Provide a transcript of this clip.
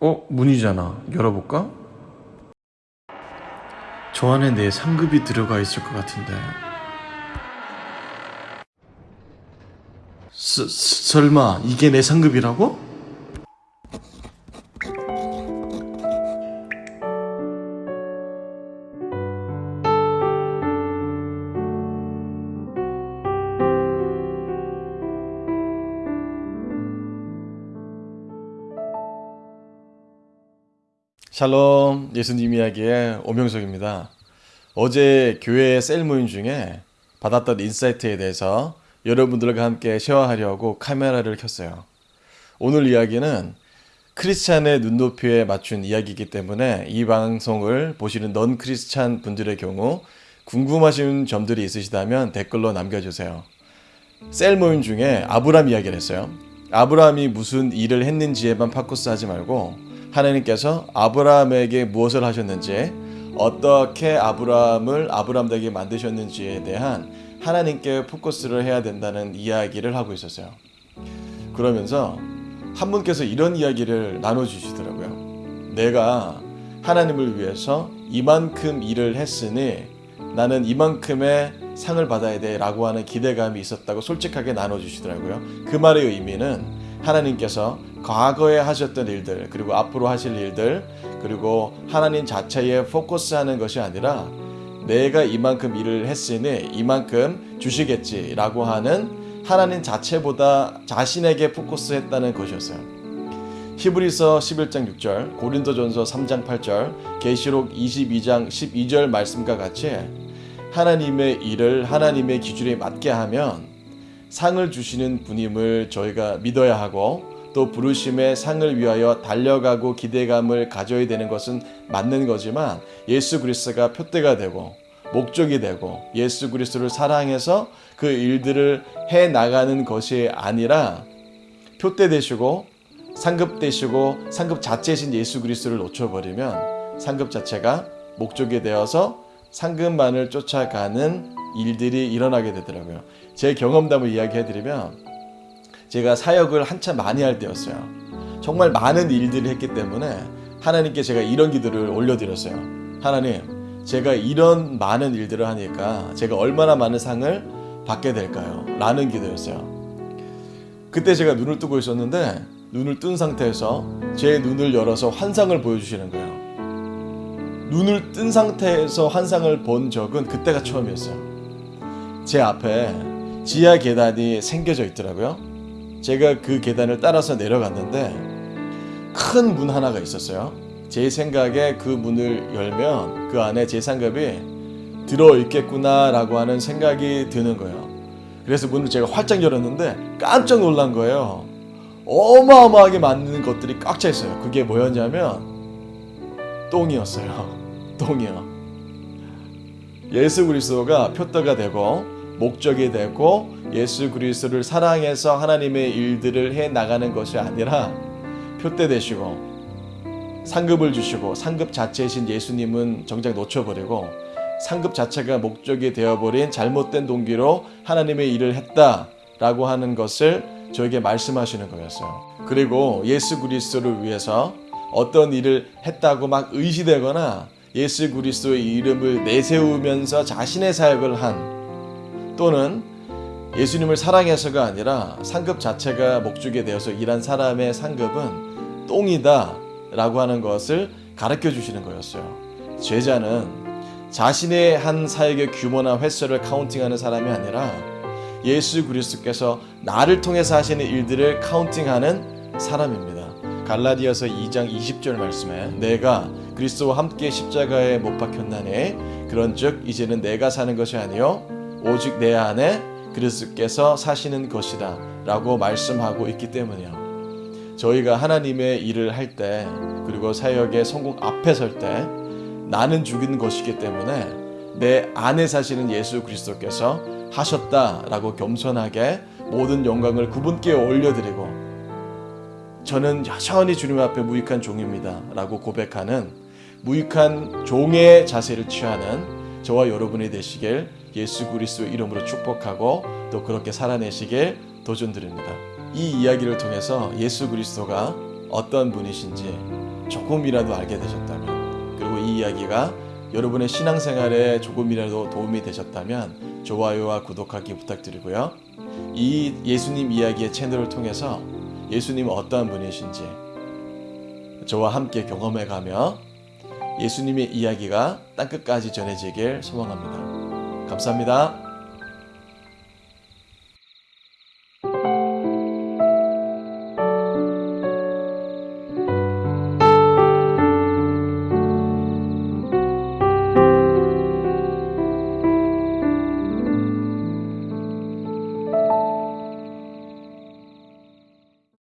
어? 문이잖아. 열어볼까? 저 안에 내 상급이 들어가 있을 것 같은데. 스, 스- 설마 이게 내 상급이라고? 샬롬 예수님 이야기의 오명석입니다. 어제 교회 셀 모임 중에 받았던 insight에 대해서 여러분들과 함께 share하려고 카메라를 켰어요. 오늘 이야기는 크리스찬의 눈높이에 맞춘 이야기이기 때문에 이 방송을 보시는 non-Christian 분들의 경우 궁금하신 점들이 있으시다면 댓글로 남겨주세요. 셀 모임 중에 아브람 이야기를 했어요. 아브라함이 무슨 일을 했는지에만 파쿠스 하지 말고 하나님께서 아브라함에게 무엇을 하셨는지 어떻게 아브라함을 아브라함 되게 만드셨는지에 대한 하나님께 포커스를 해야 된다는 이야기를 하고 있었어요. 그러면서 한 분께서 이런 이야기를 나눠주시더라고요. 내가 하나님을 위해서 이만큼 일을 했으니 나는 이만큼의 상을 받아야 돼 라고 하는 기대감이 있었다고 솔직하게 나눠주시더라고요. 그 말의 의미는 하나님께서 과거에 하셨던 일들 그리고 앞으로 하실 일들 그리고 하나님 자체에 포커스하는 것이 아니라 내가 이만큼 일을 했으니 이만큼 주시겠지라고 하는 하나님 자체보다 자신에게 포커스했다는 것이었어요. 히브리서 11장 6절, 고린도전서 3장 8절, 계시록 22장 12절 말씀과 같이 하나님의 일을 하나님의 기준에 맞게 하면 상을 주시는 분임을 저희가 믿어야 하고 또 부르심의 상을 위하여 달려가고 기대감을 가져야 되는 것은 맞는 거지만 예수 그리스도가 표대가 되고 목적이 되고 예수 그리스도를 사랑해서 그 일들을 해 나가는 것이 아니라 표대 되시고 상급 되시고 상급 자체이신 예수 그리스도를 놓쳐버리면 상급 자체가 목적이 되어서 상급만을 쫓아가는 일들이 일어나게 되더라고요. 제 경험담을 이야기해드리면 제가 사역을 한참 많이 할 때였어요. 정말 많은 일들을 했기 때문에 하나님께 제가 이런 기도를 올려드렸어요. 하나님, 제가 이런 많은 일들을 하니까 제가 얼마나 많은 상을 받게 될까요? 라는 기도였어요. 그때 제가 눈을 뜨고 있었는데 눈을 뜬 상태에서 제 눈을 열어서 환상을 보여주시는 거예요. 눈을 뜬 상태에서 환상을 본 적은 그때가 처음이었어요. 제 앞에 지하 계단이 생겨져 있더라고요. 제가 그 계단을 따라서 내려갔는데 큰 문 하나가 있었어요. 제 생각에 그 문을 열면 그 안에 제 상급이 들어 있겠구나 라고 하는 생각이 드는 거예요. 그래서 문을 제가 활짝 열었는데 깜짝 놀란 거예요. 어마어마하게 많은 것들이 꽉 차 있어요. 그게 뭐였냐면 똥이었어요. 똥이요. 예수 그리스도가 표대가 되고 목적이 되고 예수 그리스도를 사랑해서 하나님의 일들을 해 나가는 것이 아니라 표대 되시고 상급을 주시고 상급 자체이신 예수님은 정작 놓쳐버리고 상급 자체가 목적이 되어버린 잘못된 동기로 하나님의 일을 했다라고 하는 것을 저에게 말씀하시는 거였어요. 그리고 예수 그리스도를 위해서 어떤 일을 했다고 막 의시되거나 예수 그리스도의 이름을 내세우면서 자신의 사역을 한 또는 예수님을 사랑해서가 아니라 상급 자체가 목적이 되어서 일한 사람의 상급은 똥이다 라고 하는 것을 가르쳐 주시는 거였어요. 제자는 자신의 한 사역의 규모나 횟수를 카운팅하는 사람이 아니라 예수 그리스도께서 나를 통해서 하시는 일들을 카운팅하는 사람입니다. 갈라디아서 2장 20절 말씀에 내가 그리스도와 함께 십자가에 못 박혔나니 그런즉 이제는 내가 사는 것이 아니요 오직 내 안에 그리스도께서 사시는 것이다 라고 말씀하고 있기 때문이요. 저희가 하나님의 일을 할 때 그리고 사역의 성공 앞에 설 때 나는 죽이는 것이기 때문에 내 안에 사시는 예수 그리스도께서 하셨다라고 겸손하게 모든 영광을 그분께 올려드리고 저는 여전히 주님 앞에 무익한 종입니다 라고 고백하는 무익한 종의 자세를 취하는 저와 여러분이 되시길 예수 그리스도 이름으로 축복하고 또 그렇게 살아내시길 도전드립니다. 이 이야기를 통해서 예수 그리스도가 어떤 분이신지 조금이라도 알게 되셨다면 그리고 이 이야기가 여러분의 신앙생활에 조금이라도 도움이 되셨다면 좋아요와 구독하기 부탁드리고요. 이 예수님 이야기의 채널을 통해서 예수님은 어떠한 분이신지 저와 함께 경험해 가며 예수님의 이야기가 땅끝까지 전해지길 소망합니다. 감사합니다.